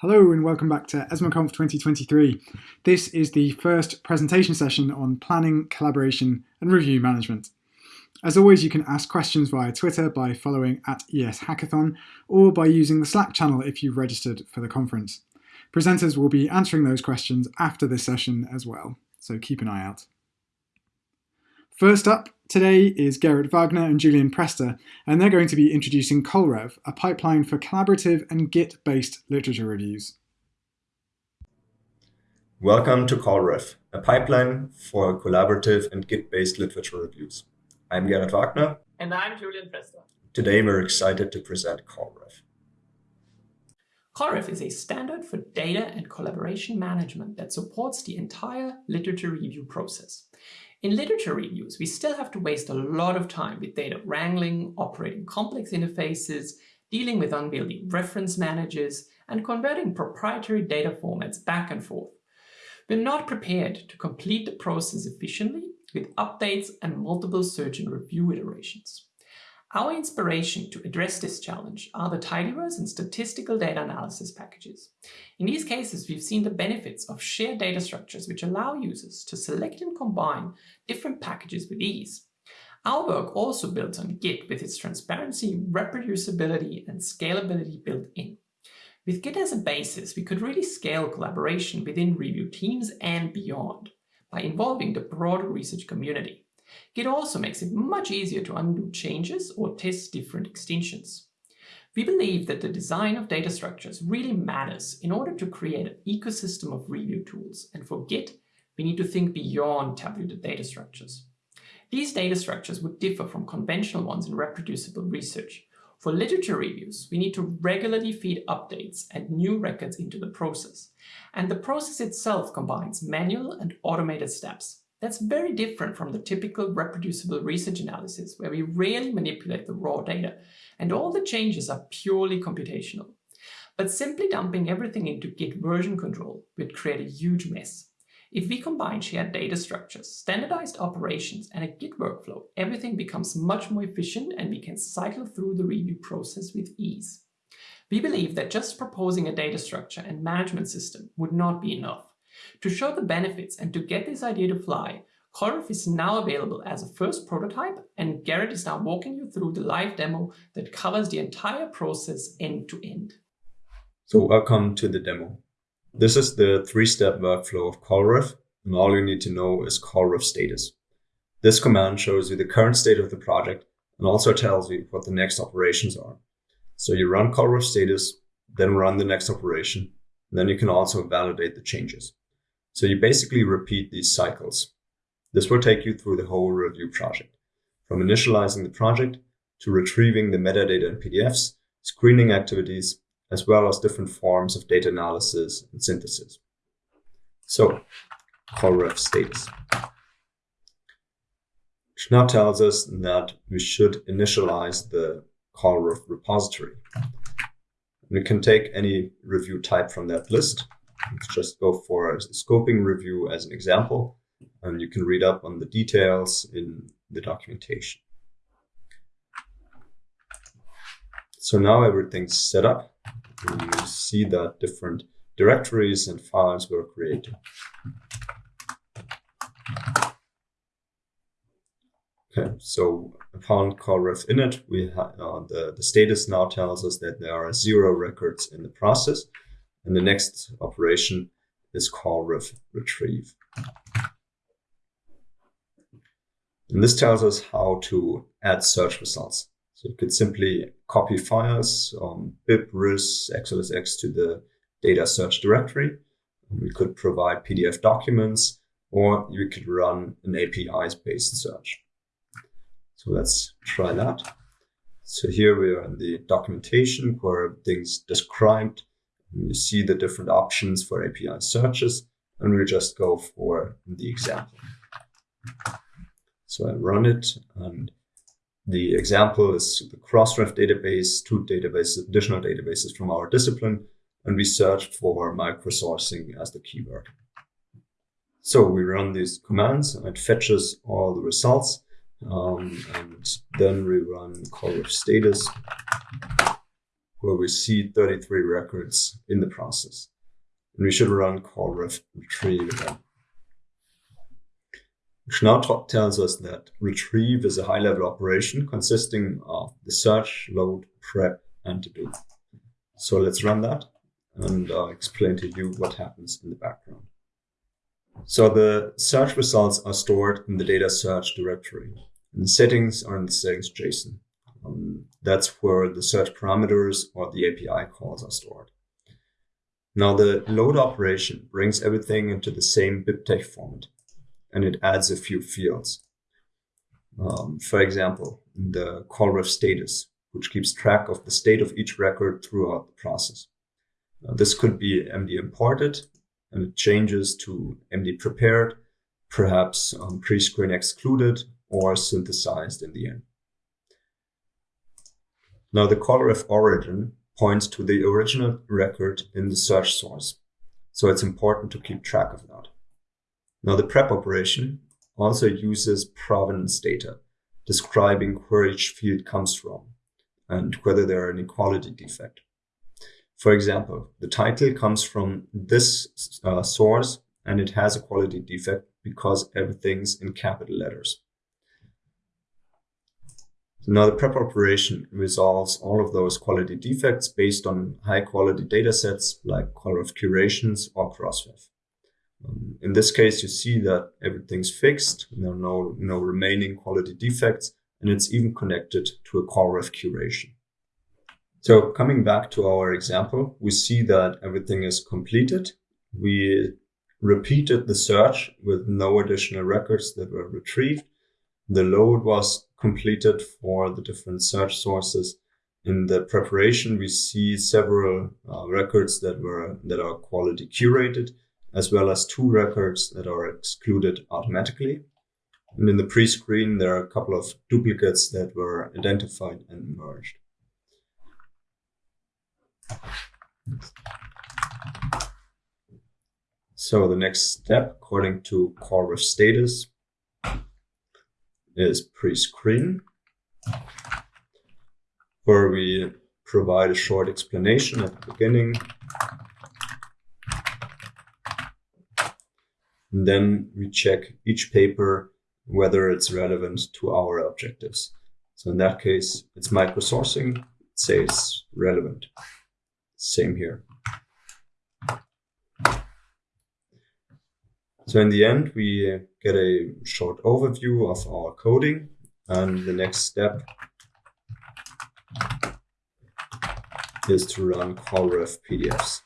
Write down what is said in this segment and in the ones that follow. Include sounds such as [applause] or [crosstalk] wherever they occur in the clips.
Hello and welcome back to ESMARConf 2023. This is the first presentation session on planning, collaboration and review management. As always, you can ask questions via Twitter by following at ES Hackathon or by using the Slack channel if you've registered for the conference. Presenters will be answering those questions after this session as well, so keep an eye out. First up today is Gerrit Wagner and Julian Prester, and they're going to be introducing Colrev, a pipeline for collaborative and Git-based literature reviews. Welcome to Colrev, a pipeline for collaborative and Git-based literature reviews. I'm Gerrit Wagner. And I'm Julian Prester. Today we're excited to present Colrev. Colrev is a standard for data and collaboration management that supports the entire literature review process. In literature reviews, we still have to waste a lot of time with data wrangling, operating complex interfaces, dealing with unwieldy reference managers, and converting proprietary data formats back and forth. We're not prepared to complete the process efficiently with updates and multiple search and review iterations. Our inspiration to address this challenge are the tidyverse and statistical data analysis packages. In these cases, we've seen the benefits of shared data structures which allow users to select and combine different packages with ease. Our work also builds on Git with its transparency, reproducibility, and scalability built in. With Git as a basis, we could really scale collaboration within review teams and beyond by involving the broader research community. Git also makes it much easier to undo changes or test different extensions. We believe that the design of data structures really matters in order to create an ecosystem of review tools, and for Git, we need to think beyond tabulated data structures. These data structures would differ from conventional ones in reproducible research. For literature reviews, we need to regularly feed updates and new records into the process. And the process itself combines manual and automated steps. That's very different from the typical reproducible research analysis where we rarely manipulate the raw data and all the changes are purely computational. But simply dumping everything into Git version control would create a huge mess. If we combine shared data structures, standardized operations, and a Git workflow, everything becomes much more efficient and we can cycle through the review process with ease. We believe that just proposing a data structure and management system would not be enough. To show the benefits and to get this idea to fly, Colrev is now available as a first prototype and Gerrit is now walking you through the live demo that covers the entire process end to end. So welcome to the demo. This is the three-step workflow of Colrev and all you need to know is Colrev status. This command shows you the current state of the project and also tells you what the next operations are. So you run Colrev status, then run the next operation, and then you can also validate the changes. So you basically repeat these cycles. This will take you through the whole review project, from initializing the project to retrieving the metadata and PDFs, screening activities, as well as different forms of data analysis and synthesis. So, Colrev status. Which now tells us that we should initialize the Colrev repository. We can take any review type from that list Let's just go for a scoping review as an example, and you can read up on the details in the documentation. So now everything's set up. And You see that different directories and files were created. Okay, so upon colrev init, we uh, the, the status now tells us that there are zero records in the process. And the next operation is colrev retrieve. And this tells us how to add search results. So you could simply copy files on bib, ris, xlsx to the data search directory. We could provide PDF documents, or you could run an APIs-based search. So let's try that. So here we are in the documentation where everything's described you see the different options for API searches, and we'll just go for the example. So I run it, and the example is the Crossref database, two databases, additional databases from our discipline, and we search for microsourcing as the keyword. So we run these commands, and it fetches all the results, um, and then we run colrev status where we see 33 records in the process. And we should run colrev retrieve again. Which now tells us that retrieve is a high level operation consisting of the search, load, prep, and to do. So let's run that and I'll explain to you what happens in the background. So the search results are stored in the data search directory. And the settings are in the settings JSON. Um, that's where the search parameters or the API calls are stored. Now the load operation brings everything into the same BibTeX format and it adds a few fields. Um, for example, the colrev status, which keeps track of the state of each record throughout the process. This could be MD imported and it changes to MD prepared, perhaps um, pre-screen excluded or synthesized in the end. Now the colrev origin points to the original record in the search source. So it's important to keep track of that. Now the prep operation also uses provenance data, describing where each field comes from and whether there are any quality defect. For example, the title comes from this uh, source and it has a quality defect because everything's in capital letters. So now the prep operation resolves all of those quality defects based on high quality data sets like colrev curations or Crossref. Um, in this case, you see that everything's fixed. There are no, no remaining quality defects, and it's even connected to a colrev curation. So coming back to our example, we see that everything is completed. We repeated the search with no additional records that were retrieved. The load was completed for the different search sources. In the preparation, we see several uh, records that were that are quality curated, as well as two records that are excluded automatically. And in the pre-screen, there are a couple of duplicates that were identified and merged. So the next step, according to colrev status, is pre-screen, where we provide a short explanation at the beginning. And then we check each paper whether it's relevant to our objectives. So in that case, it's microsourcing, it says relevant. Same here. So in the end, we get a short overview of our coding and the next step is to run colrev PDFs.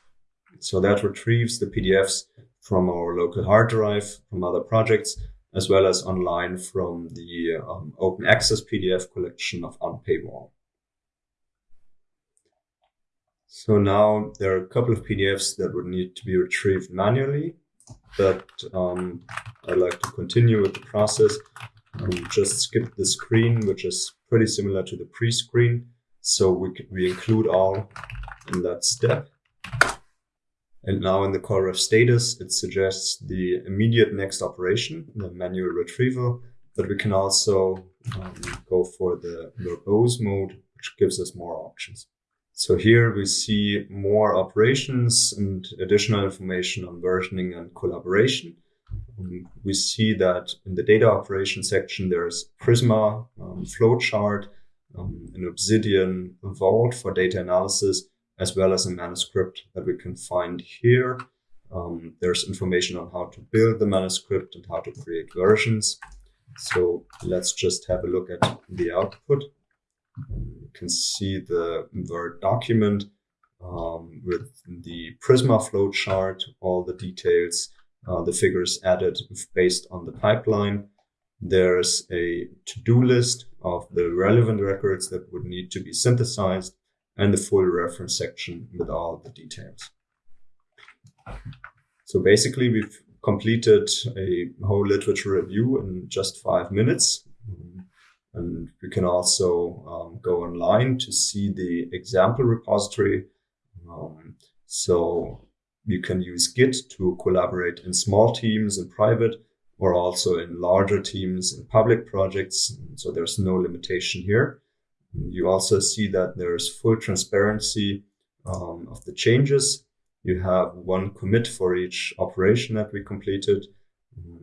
So that retrieves the PDFs from our local hard drive, from other projects, as well as online from the um, open access PDF collection of Unpaywall. So now there are a couple of PDFs that would need to be retrieved manually, but um, I'd like to continue with the process and just skip the screen, which is pretty similar to the pre-screen. So we, we include all in that step. And now in the colrev status, it suggests the immediate next operation, the manual retrieval, but we can also um, go for the verbose mode, which gives us more options. So here we see more operations and additional information on versioning and collaboration. Um, we see that in the data operation section, there's Prisma, um, flowchart, um, an Obsidian Vault for data analysis, as well as a manuscript that we can find here. Um, there's information on how to build the manuscript and how to create versions. So let's just have a look at the output. You can see the Word document um, with the Prisma flowchart, all the details, uh, the figures added based on the pipeline. There's a to-do list of the relevant records that would need to be synthesized and the full reference section with all the details. So basically, we've completed a whole literature review in just five minutes. And we can also um, go online to see the example repository. Um, so you can use Git to collaborate in small teams in private or also in larger teams in public projects. So there's no limitation here. You also see that there's full transparency um, of the changes. You have one commit for each operation that we completed.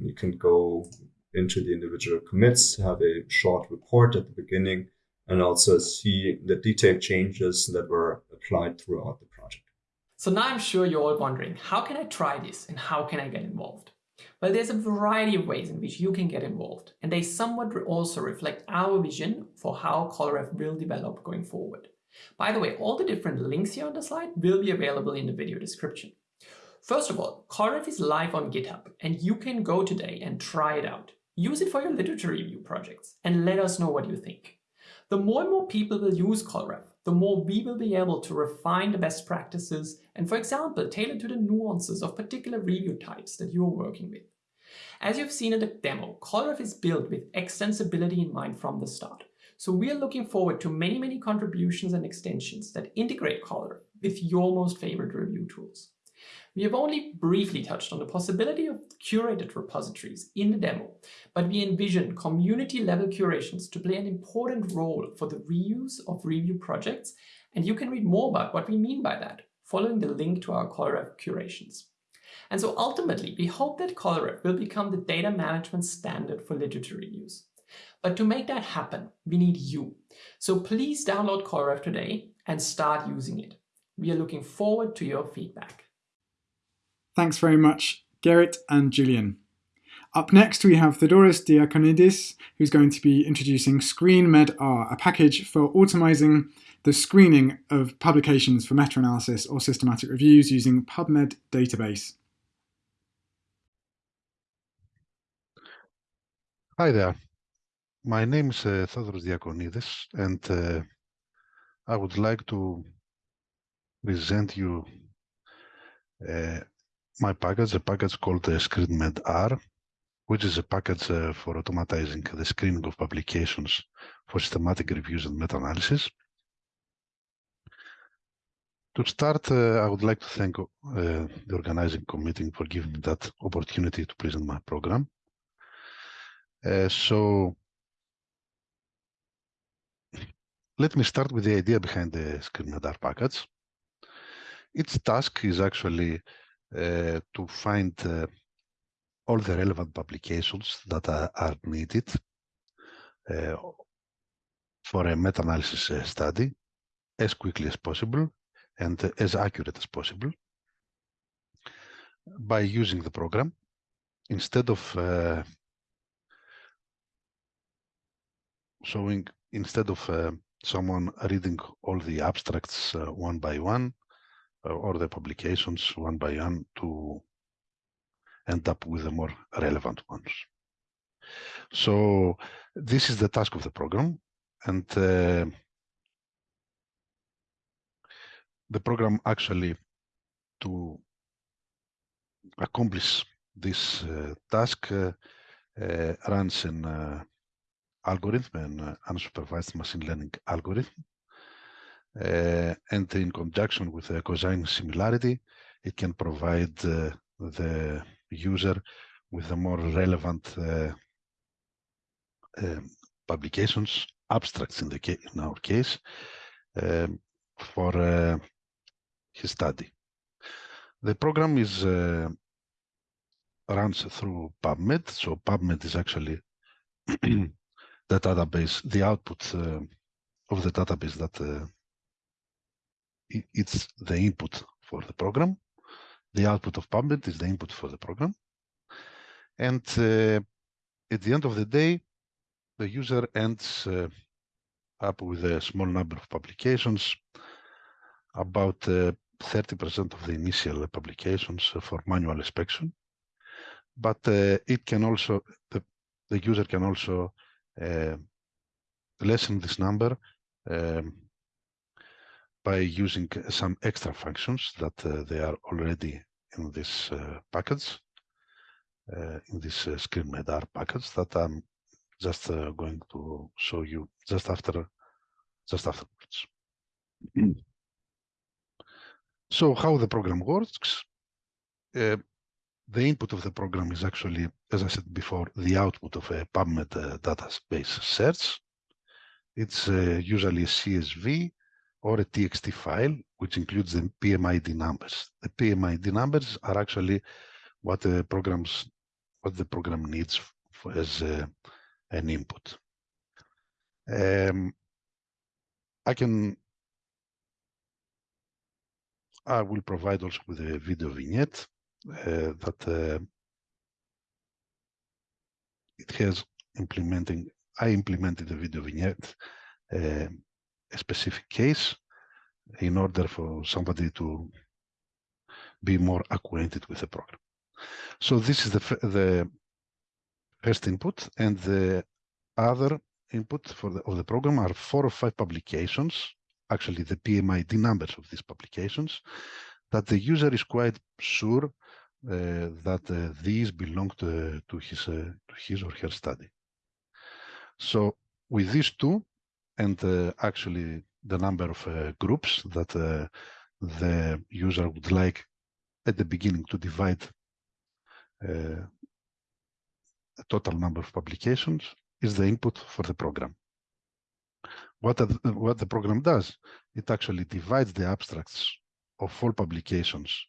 You can go into the individual commits, have a short report at the beginning, and also see the detailed changes that were applied throughout the project. So now I'm sure you're all wondering, how can I try this and how can I get involved? Well, there's a variety of ways in which you can get involved, and they somewhat also reflect our vision for how CoLRev will develop going forward. By the way, all the different links here on the slide will be available in the video description. First of all, CoLRev is live on GitHub, and you can go today and try it out. Use it for your literature review projects, and let us know what you think. The more and more people will use CoLRev, the more we will be able to refine the best practices and, for example, tailor to the nuances of particular review types that you are working with. As you've seen in the demo, CoLRev is built with extensibility in mind from the start. So we are looking forward to many, many contributions and extensions that integrate CoLRev with your most favorite review tools. We have only briefly touched on the possibility of curated repositories in the demo, but we envision community-level curations to play an important role for the reuse of review projects, and you can read more about what we mean by that following the link to our CoLRev curations. And so ultimately, we hope that CoLRev will become the data management standard for literature reviews. But to make that happen, we need you. So please download CoLRev today and start using it. We are looking forward to your feedback. Thanks very much, Gerrit and Julian. Up next, we have Theodoros Diakonidis, who's going to be introducing ScreenMedR, a package for automizing the screening of publications for meta-analysis or systematic reviews using PubMed database. Hi there. My name is uh, Theodoros Diakonidis, and uh, I would like to present you uh, my package, a package called uh, ScreenMedR, which is a package uh, for automatizing the screening of publications for systematic reviews and meta-analysis. To start, uh, I would like to thank uh, the organizing committee for giving me that opportunity to present my program. Uh, so let me start with the idea behind the ScreenMedR package. Its task is actually to find uh, all the relevant publications that are, are needed uh, for a meta-analysis uh, study as quickly as possible and as accurate as possible by using the program instead of uh, showing instead of uh, someone reading all the abstracts one by one uh, or the publications one by one to end up with the more relevant ones. So this is the task of the program and uh, the program actually to accomplish this uh, task uh, uh runs an uh, algorithm, an unsupervised machine learning algorithm uh, and in conjunction with a cosine similarity, it can provide uh, the user with the more relevant uh, um, publications, abstracts in, the in our case, um, for uh, his study. The program is uh, runs through PubMed. So PubMed is actually [clears throat] the database, the output uh, of the database that it's the input for the program. The output of PubMed is the input for the program. And uh, at the end of the day, the user ends uh, up with a small number of publications, about 30% uh, of the initial publications for manual inspection. But uh, it can also, the, the user can also uh, lessen this number um, by using some extra functions that uh, they are already in this uh, package, uh, in this uh, ScreenMedR package that I'm just going to show you just after, just afterwards. [clears throat] so how the program works? Uh, the input of the program is actually, as I said before, the output of a PubMed uh, database search. It's uh, usually a CSV or a TXT file, which includes the PMID numbers. The PMID numbers are actually what the programs, what the program needs as uh, an input. Um, I can, I will provide also with a video vignette uh, that uh, it has implementing, I implemented the video vignette, uh, a specific case in order for somebody to be more acquainted with the program. So this is the, the first input and the other input for the, of the program are four or five publications, actually the PMID numbers of these publications, that the user is quite sure uh, that uh, these belong to, to, his, uh, to his or her study. So with these two, and uh, actually the number of uh, groups that uh, the user would like at the beginning to divide the total number of publications is the input for the program. What, the, what the program does, it actually divides the abstracts of all publications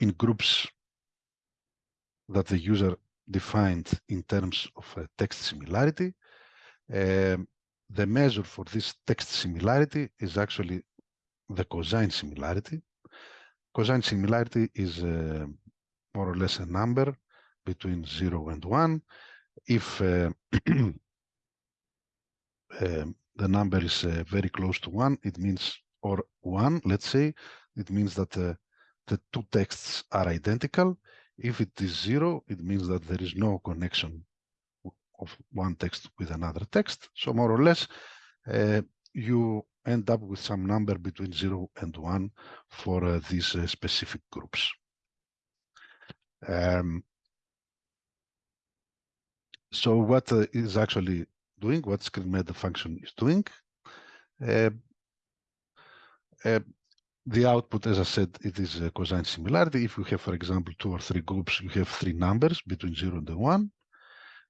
in groups that the user defined in terms of uh, text similarity. Um, the measure for this text similarity is actually the cosine similarity. Cosine similarity is uh, more or less a number between 0 and 1. If uh, [clears throat] um, the number is uh, very close to 1, it means, or 1, let's say, it means that uh, the two texts are identical. If it is 0, it means that there is no connection of one text with another text. So more or less, uh, you end up with some number between 0 and 1 for uh, these uh, specific groups. Um, so what uh, is actually doing, what ScreenMed function is doing, uh, uh, the output, as I said, it is a cosine similarity. If you have, for example, two or three groups, you have three numbers between 0 and 1.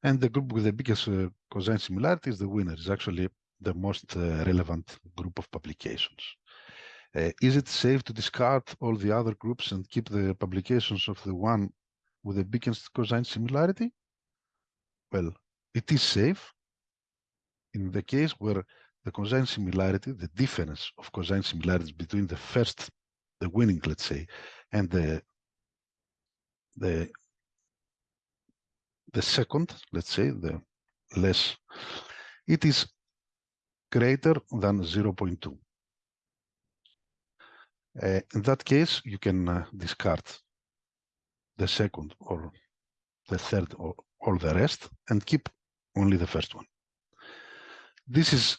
And the group with the biggest uh, cosine similarity is the winner, is actually the most uh, relevant group of publications. Uh, is it safe to discard all the other groups and keep the publications of the one with the biggest cosine similarity? Well, it is safe in the case where the cosine similarity, the difference of cosine similarities between the first, the winning, let's say, and the the the second, let's say, the less, it is greater than 0.2. Uh, in that case, you can uh, discard the second or the third or all the rest and keep only the first one. This is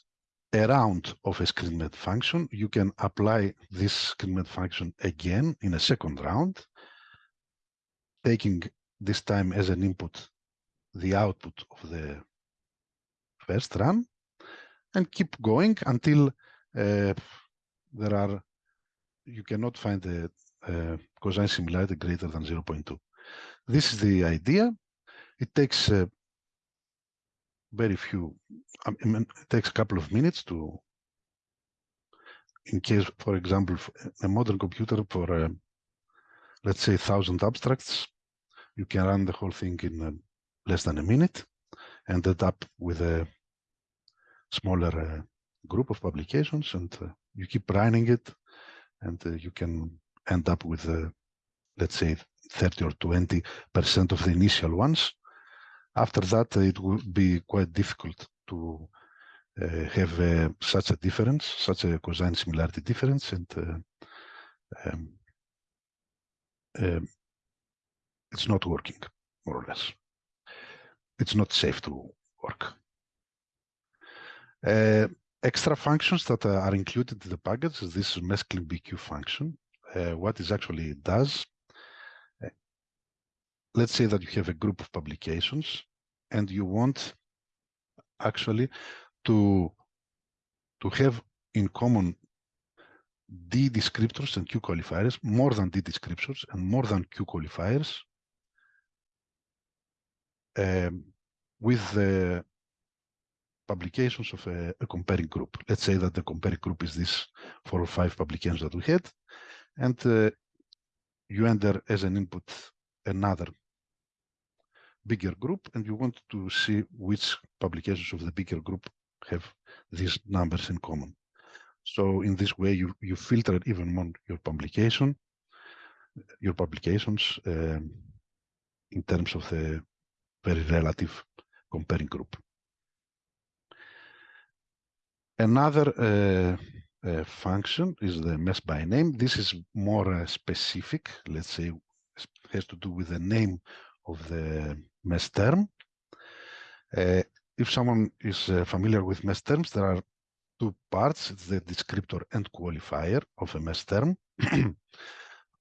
a round of a ScreenMed function. You can apply this ScreenMed function again in a second round, taking this time as an input the output of the first run and keep going until uh, there are you cannot find the a cosine similarity greater than 0.2. This is the idea. It takes uh, very few, I mean, it takes a couple of minutes to, in case, for example, a modern computer for, uh, let's say, 1,000 abstracts, you can run the whole thing in uh, less than a minute, ended up with a smaller uh, group of publications and uh, you keep running it and uh, you can end up with, uh, let's say, 30 or 20 percent of the initial ones. After that, it will be quite difficult to uh, have uh, such a difference, such a cosine similarity difference, and um, um, it's not working, more or less it's not safe to work. Uh, extra functions that are included in the package is this mesclin BQ function. Uh, what it actually does, uh, let's say that you have a group of publications and you want actually to, to have in common D descriptors and Q qualifiers, more than D descriptors and more than Q qualifiers um, with the publications of a, a, comparing group. Let's say that the comparing group is this four or five publications that we had, and uh, you enter as an input another bigger group, and you want to see which publications of the bigger group have these numbers in common. So in this way, you, you filter even more your publication, your publications um, in terms of the very relative comparing group. Another uh, uh, function is the MeSH by name. This is more uh, specific, let's say, has to do with the name of the MeSH term. Uh, if someone is uh, familiar with MeSH terms, there are two parts. It's the descriptor and qualifier of a MeSH term. [clears throat]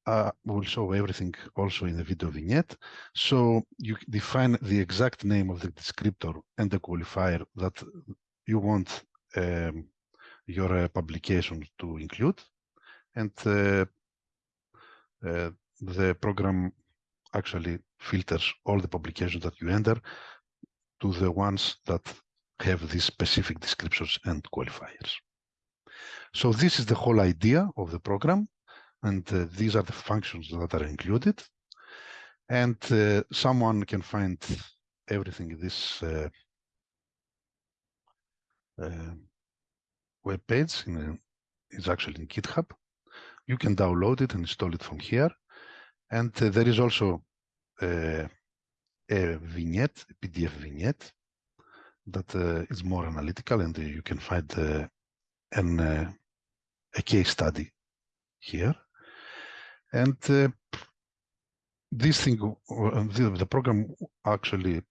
uh, we'll show everything also in the video vignette. So you define the exact name of the descriptor and the qualifier that you want um, your uh, publication to include. And uh, uh, the program actually filters all the publications that you enter to the ones that have these specific descriptions and qualifiers. So this is the whole idea of the program, and uh, these are the functions that are included. And uh, someone can find everything in this uh, uh web page. In a, it's actually in GitHub. You can download it and install it from here. And uh, there is also uh, a vignette, a PDF vignette that uh, is more analytical and uh, you can find uh, an, uh, a case study here. And uh, this thing, uh, the, program actually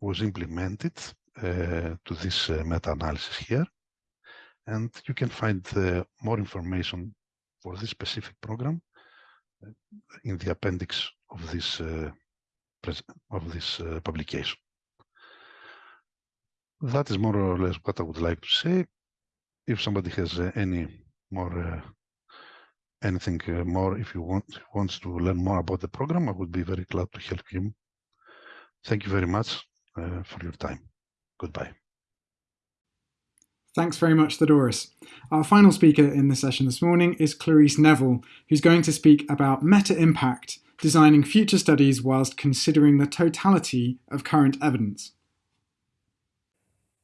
was implemented to this meta-analysis here. And you can find more information for this specific program in the appendix of this of this publication that is more or less what I would like to say. If somebody has uh, any more uh, anything uh, more, if you want wants to learn more about the program, I would be very glad to help him. Thank you very much uh, for your time. Goodbye. Thanks very much, Theodoros. Our final speaker in the session this morning is Clareece Nevill, who's going to speak about meta impact, designing future studies whilst considering the totality of current evidence.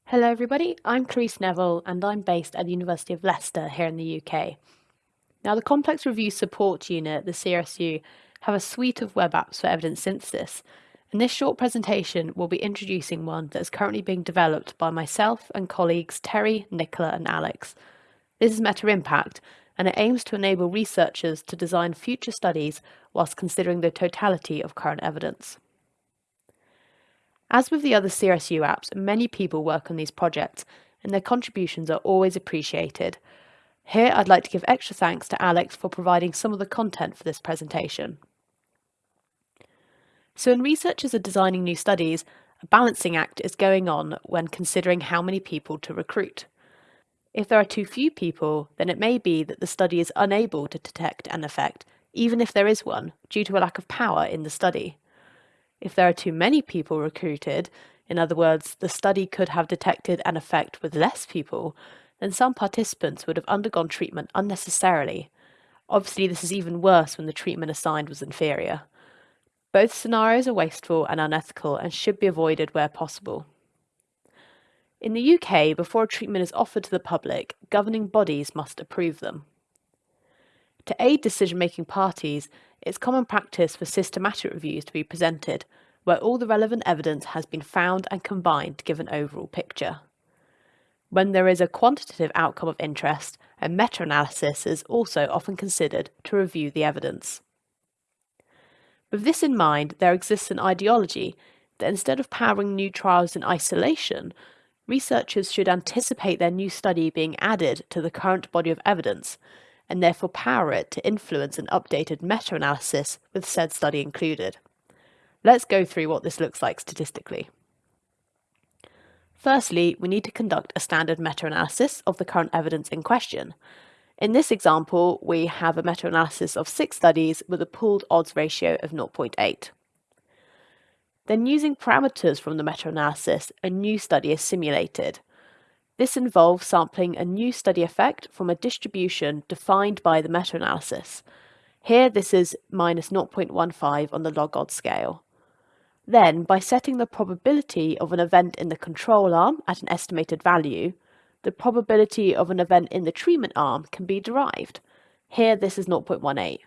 Hello everybody, I'm Clareece Nevill and I'm based at the University of Leicester here in the UK. Now the Complex Review Support Unit, the CRSU, have a suite of web apps for evidence synthesis and this short presentation will be introducing one that is currently being developed by myself and colleagues Terry, Nicola and Alex. This is Meta Impact and it aims to enable researchers to design future studies whilst considering the totality of current evidence. As with the other CRSU apps, many people work on these projects and their contributions are always appreciated. Here I'd like to give extra thanks to Alex for providing some of the content for this presentation. So when researchers are designing new studies, a balancing act is going on when considering how many people to recruit. If there are too few people, then it may be that the study is unable to detect an effect, even if there is one, due to a lack of power in the study. If there are too many people recruited, in other words, the study could have detected an effect with less people, then some participants would have undergone treatment unnecessarily. Obviously, this is even worse when the treatment assigned was inferior. Both scenarios are wasteful and unethical and should be avoided where possible. In the UK, before a treatment is offered to the public, governing bodies must approve them. To aid decision-making parties, it's common practice for systematic reviews to be presented, where all the relevant evidence has been found and combined to give an overall picture. When there is a quantitative outcome of interest, a meta-analysis is also often considered to review the evidence. With this in mind, there exists an ideology that instead of powering new trials in isolation, researchers should anticipate their new study being added to the current body of evidence and therefore power it to influence an updated meta-analysis with said study included. Let's go through what this looks like statistically. Firstly, we need to conduct a standard meta-analysis of the current evidence in question. In this example, we have a meta-analysis of six studies with a pooled odds ratio of 0.8. Then using parameters from the meta-analysis, a new study is simulated. This involves sampling a new study effect from a distribution defined by the meta-analysis. Here this is minus 0.15 on the log odds scale. Then, by setting the probability of an event in the control arm at an estimated value, the probability of an event in the treatment arm can be derived. Here this is 0.18.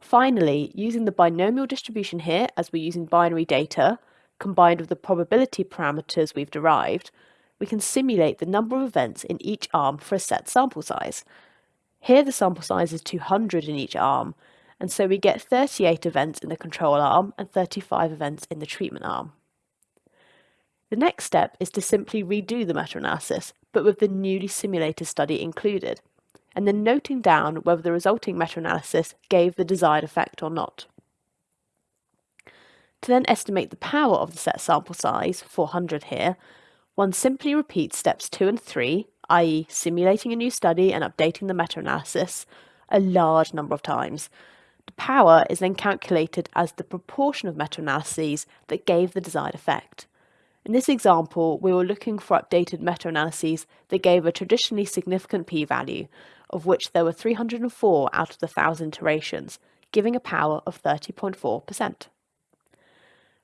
Finally, using the binomial distribution here, as we're using binary data, combined with the probability parameters we've derived, we can simulate the number of events in each arm for a set sample size. Here the sample size is 200 in each arm, and so we get 38 events in the control arm and 35 events in the treatment arm. The next step is to simply redo the meta-analysis, but with the newly simulated study included, and then noting down whether the resulting meta-analysis gave the desired effect or not. To then estimate the power of the set sample size, 400 here, one simply repeats steps 2 and 3, i.e. simulating a new study and updating the meta-analysis, a large number of times. The power is then calculated as the proportion of meta-analyses that gave the desired effect. In this example, we were looking for updated meta-analyses that gave a traditionally significant p-value, of which there were 304 out of the 1,000 iterations, giving a power of 30.4%.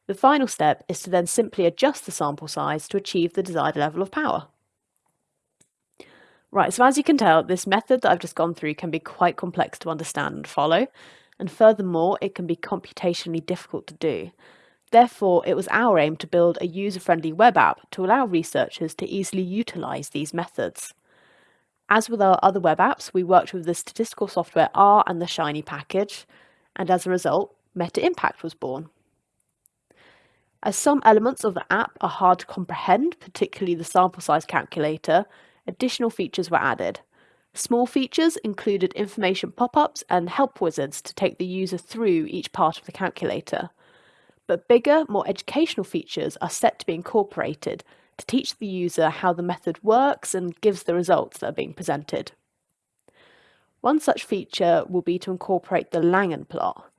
The final step is to then simply adjust the sample size to achieve the desired level of power. Right, so as you can tell, this method that I've just gone through can be quite complex to understand and follow, and furthermore, it can be computationally difficult to do. Therefore, it was our aim to build a user-friendly web app to allow researchers to easily utilise these methods. As with our other web apps, we worked with the statistical software R and the Shiny package, and as a result, Meta Impact was born. As some elements of the app are hard to comprehend, particularly the sample size calculator, additional features were added. Small features included information pop-ups and help wizards to take the user through each part of the calculator. But bigger, more educational features are set to be incorporated to teach the user how the method works and gives the results that are being presented. One such feature will be to incorporate the Langan plot.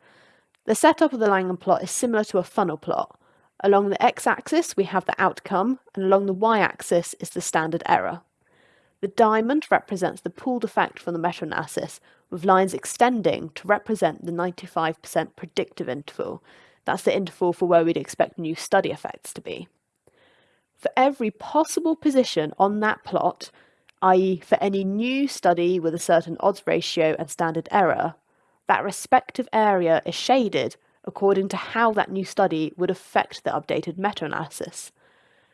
The setup of the Langan plot is similar to a funnel plot, Along the x-axis, we have the outcome, and along the y-axis is the standard error. The diamond represents the pooled effect from the meta-analysis, with lines extending to represent the 95% predictive interval. That's the interval for where we'd expect new study effects to be. For every possible position on that plot, i.e. for any new study with a certain odds ratio and standard error, that respective area is shaded according to how that new study would affect the updated meta-analysis.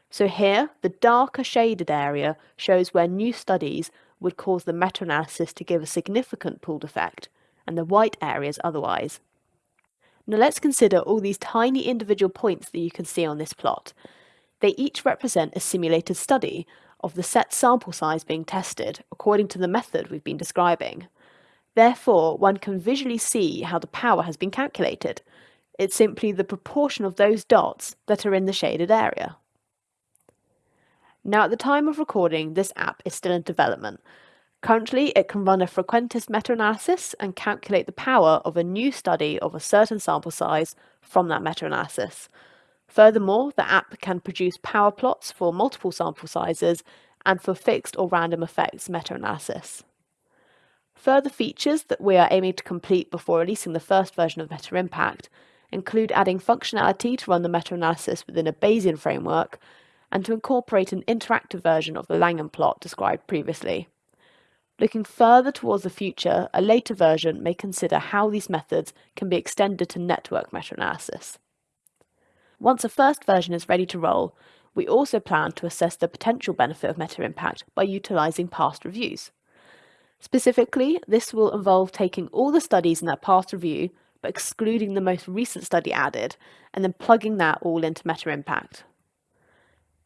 So here, the darker shaded area shows where new studies would cause the meta-analysis to give a significant pooled effect, and the white areas otherwise. Now let's consider all these tiny individual points that you can see on this plot. They each represent a simulated study of the set sample size being tested according to the method we've been describing. Therefore, one can visually see how the power has been calculated. It's simply the proportion of those dots that are in the shaded area. Now, at the time of recording, this app is still in development. Currently, it can run a frequentist meta-analysis and calculate the power of a new study of a certain sample size from that meta-analysis. Furthermore, the app can produce power plots for multiple sample sizes and for fixed or random effects meta-analysis. Further features that we are aiming to complete before releasing the first version of Meta Impact include adding functionality to run the meta-analysis within a Bayesian framework and to incorporate an interactive version of the Langan plot described previously. Looking further towards the future, a later version may consider how these methods can be extended to network meta-analysis. Once a first version is ready to roll, we also plan to assess the potential benefit of Meta Impact by utilising past reviews. Specifically, this will involve taking all the studies in that past review, but excluding the most recent study added, and then plugging that all into Meta Impact.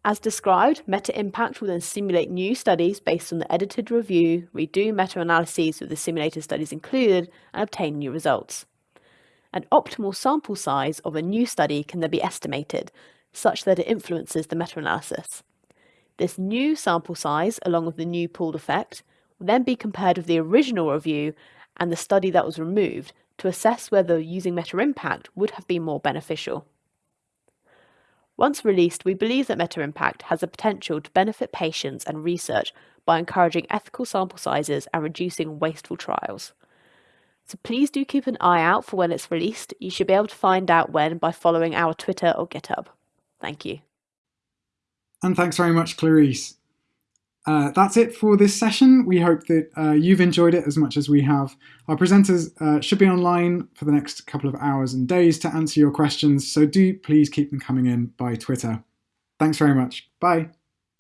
As described, Meta Impact will then simulate new studies based on the edited review, redo meta-analyses with the simulated studies included, and obtain new results. An optimal sample size of a new study can then be estimated, such that it influences the meta-analysis. This new sample size, along with the new pooled effect, will then be compared with the original review and the study that was removed to assess whether using Meta Impact would have been more beneficial. Once released, we believe that Meta Impact has the potential to benefit patients and research by encouraging ethical sample sizes and reducing wasteful trials. So please do keep an eye out for when it's released. You should be able to find out when by following our Twitter or GitHub. Thank you. And thanks very much, Clareece. Uh, that's it for this session. We hope that uh, you've enjoyed it as much as we have. Our presenters uh, should be online for the next couple of hours and days to answer your questions, so do please keep them coming in by Twitter. Thanks very much. Bye.